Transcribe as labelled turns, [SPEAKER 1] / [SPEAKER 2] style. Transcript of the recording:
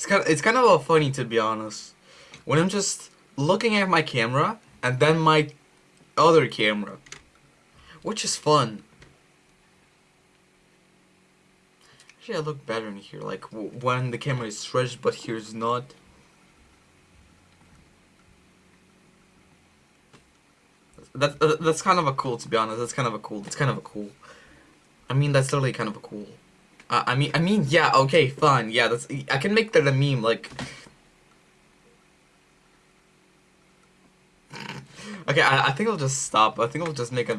[SPEAKER 1] It's kind of, it's kind of funny to be honest. When I'm just looking at my camera and then my other camera, which is fun. Actually, I look better in here, like when the camera is stretched, but here's not. That, that that's kind of a cool, to be honest. That's kind of a cool. That's kind of a cool. I mean, that's literally kind of a cool. I mean, I mean, yeah, okay, fine, yeah, that's, I can make that a meme, like, okay, I, I think I'll just stop, I think I'll just make a